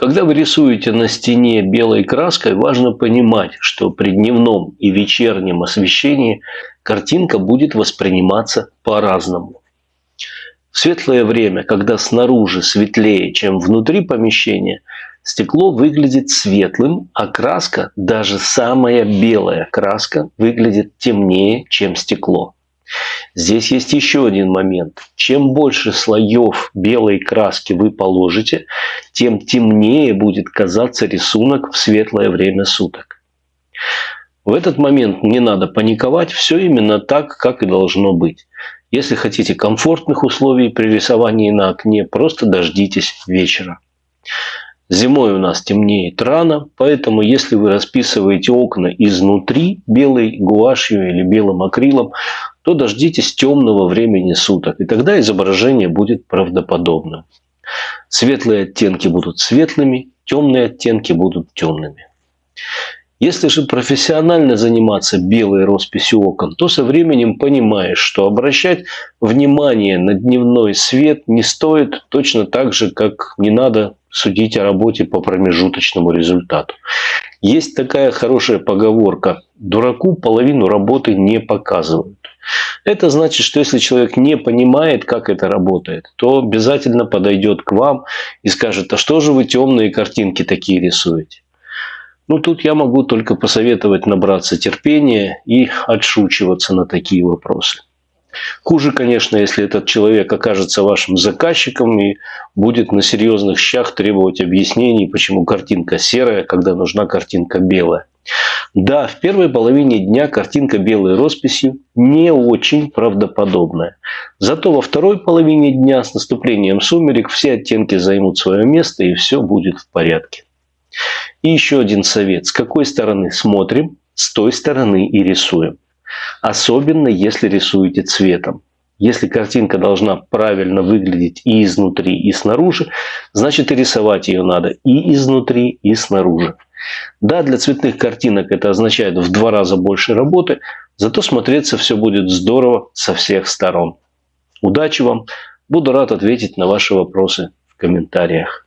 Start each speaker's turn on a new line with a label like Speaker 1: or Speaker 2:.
Speaker 1: Когда вы рисуете на стене белой краской, важно понимать, что при дневном и вечернем освещении картинка будет восприниматься по-разному. В светлое время, когда снаружи светлее, чем внутри помещения, стекло выглядит светлым, а краска, даже самая белая краска, выглядит темнее, чем стекло. Здесь есть еще один момент. Чем больше слоев белой краски вы положите, тем темнее будет казаться рисунок в светлое время суток. В этот момент не надо паниковать, все именно так, как и должно быть. Если хотите комфортных условий при рисовании на окне, просто дождитесь вечера. Зимой у нас темнеет рано, поэтому если вы расписываете окна изнутри белой гуашью или белым акрилом, то дождитесь темного времени суток, и тогда изображение будет правдоподобным. Светлые оттенки будут светлыми, темные оттенки будут темными. Если же профессионально заниматься белой росписью окон, то со временем понимаешь, что обращать внимание на дневной свет не стоит точно так же, как не надо судить о работе по промежуточному результату. Есть такая хорошая поговорка «дураку половину работы не показывают». Это значит, что если человек не понимает, как это работает, то обязательно подойдет к вам и скажет, а что же вы темные картинки такие рисуете? Ну, тут я могу только посоветовать набраться терпения и отшучиваться на такие вопросы. Хуже, конечно, если этот человек окажется вашим заказчиком и будет на серьезных щах требовать объяснений, почему картинка серая, когда нужна картинка белая. Да, в первой половине дня картинка белой росписью не очень правдоподобная. Зато во второй половине дня с наступлением сумерек все оттенки займут свое место и все будет в порядке. И еще один совет. С какой стороны смотрим, с той стороны и рисуем. Особенно если рисуете цветом. Если картинка должна правильно выглядеть и изнутри, и снаружи, значит и рисовать ее надо и изнутри, и снаружи. Да, для цветных картинок это означает в два раза больше работы, зато смотреться все будет здорово со всех сторон. Удачи вам! Буду рад ответить на ваши вопросы в комментариях.